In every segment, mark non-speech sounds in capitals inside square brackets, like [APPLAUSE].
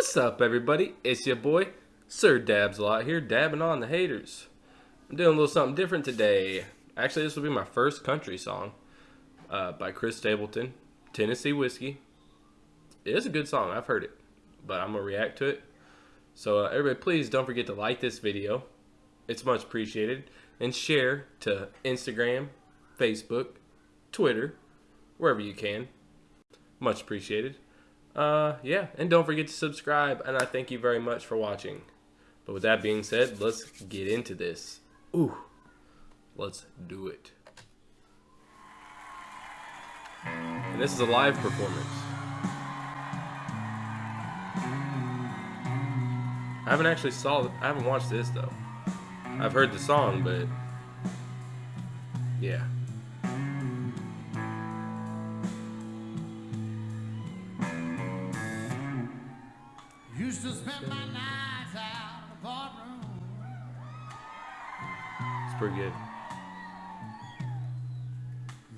What's up, everybody? It's your boy, Sir Dabs a lot here, dabbing on the haters. I'm doing a little something different today. Actually, this will be my first country song uh, by Chris Stapleton, Tennessee Whiskey. It is a good song, I've heard it, but I'm going to react to it. So, uh, everybody, please don't forget to like this video. It's much appreciated. And share to Instagram, Facebook, Twitter, wherever you can. Much appreciated. Uh, yeah, and don't forget to subscribe, and I thank you very much for watching. But with that being said, let's get into this. Ooh, let's do it. And this is a live performance. I haven't actually saw, I haven't watched this though. I've heard the song, but yeah. Used to spend my nights out in the barroom. It's pretty good.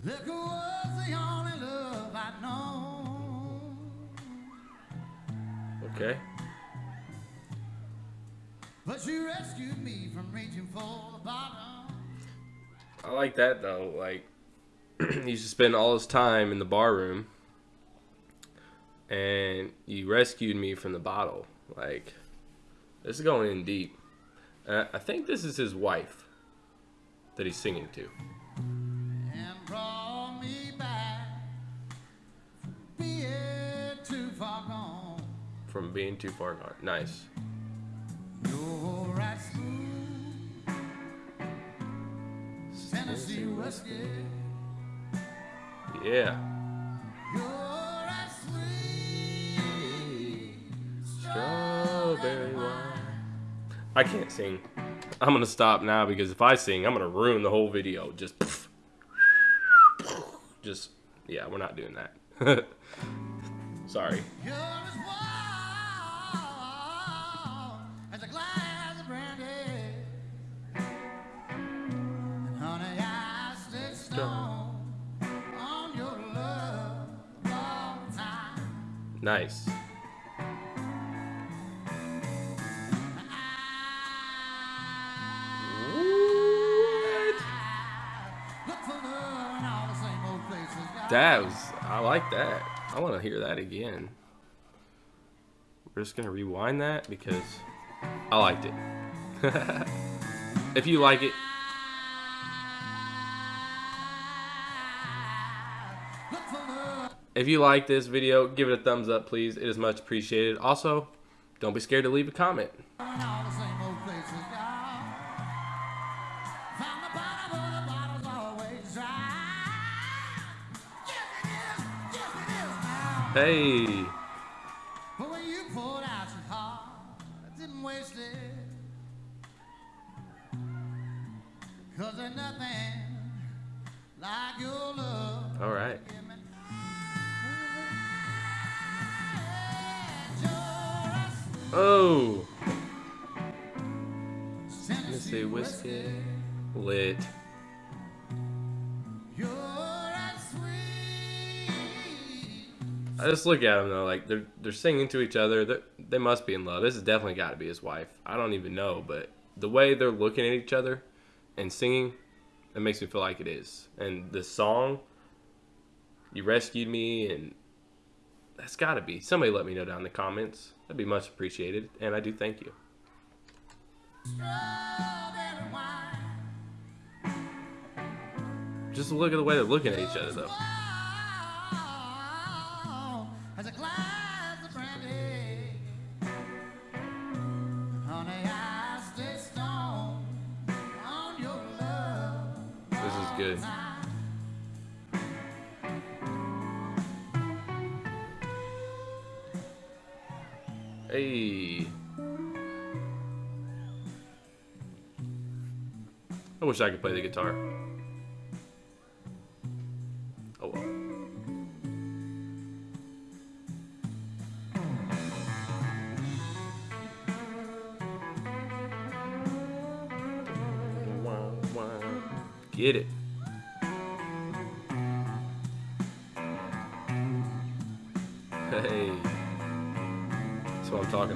Liquor was the only love I'd known. Okay. But she rescued me from reaching for the bottom. I like that though. Like [CLEARS THROAT] he used to spend all his time in the bar room, and you rescued me from the bottle. Like this is going in deep. Uh, I think this is his wife that he's singing to. And brought me back. Being too far gone. From being too far gone. Nice. You're right smooth. Tennessee whiskey. Yeah. I can't sing. I'm gonna stop now because if I sing, I'm gonna ruin the whole video. Just, just, yeah, we're not doing that. [LAUGHS] Sorry. You're That was, I like that. I want to hear that again. We're just gonna rewind that because I liked it. [LAUGHS] if you like it, if you like this video, give it a thumbs up, please. It is much appreciated. Also, don't be scared to leave a comment. Hey, when you poured out your heart, I didn't waste it. Cause there's nothing like your love. all right. Oh, Tennessee whiskey, lit. I just look at them though, like they're they're singing to each other. They they must be in love. This has definitely got to be his wife. I don't even know, but the way they're looking at each other and singing, it makes me feel like it is. And the song, "You Rescued Me," and that's got to be. Somebody let me know down in the comments. That'd be much appreciated, and I do thank you. Just look at the way they're looking at each other though. Good. Hey. I wish I could play the guitar. Oh well. Get it.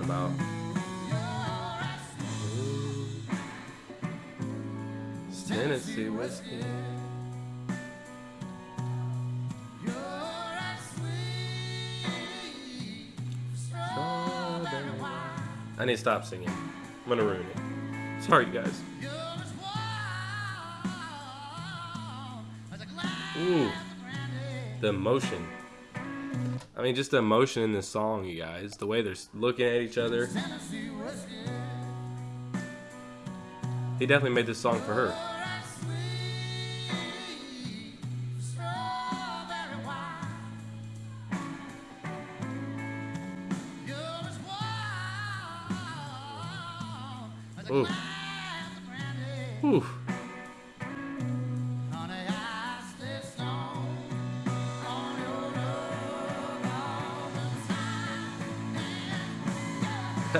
About. It's Tennessee whiskey. I need to stop singing. I'm gonna ruin it. Sorry, guys. Ooh, the emotion. I mean, just the emotion in this song, you guys. The way they're looking at each other. He definitely made this song for her. Ooh. Ooh.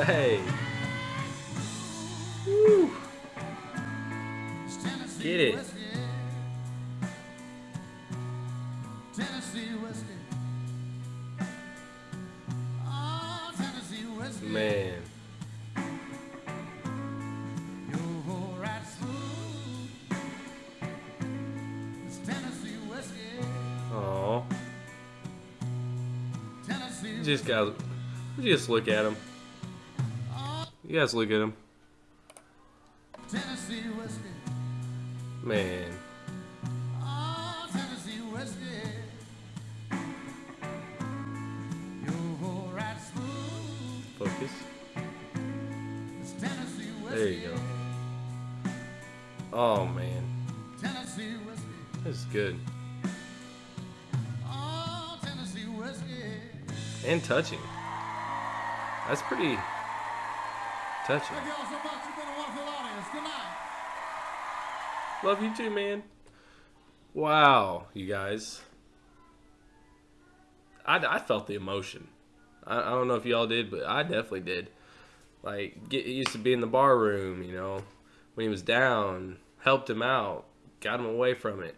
Hey. Woo. Get it. Man. You're right smooth. It's Tennessee whiskey. Aw. Tennessee Just guys, just look at him. You guys look at him. Tennessee whiskey. Man. Oh, Tennessee whiskey. You're right smooth. Focus. It's Tennessee whiskey. There you go. Oh man. Tennessee whiskey. This good. Oh, Tennessee whiskey. And touching. That's pretty touching. Thank. Love you too, man. Wow, you guys. I, I felt the emotion. I, I don't know if y'all did, but I definitely did. Like, get used to be in the bar room, you know, when he was down, helped him out, got him away from it.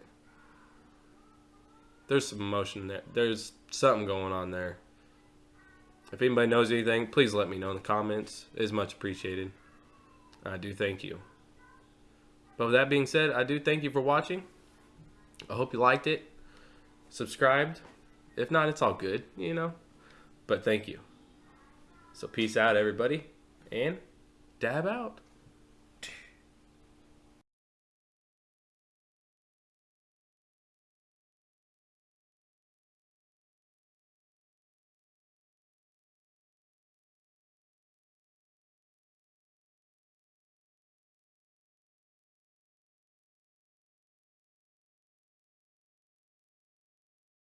There's some emotion there. There's something going on there. If anybody knows anything, please let me know in the comments. It is much appreciated. I do thank you. But with that being said, I do thank you for watching. I hope you liked it. Subscribed. If not, it's all good, you know. But thank you. So peace out, everybody. And dab out.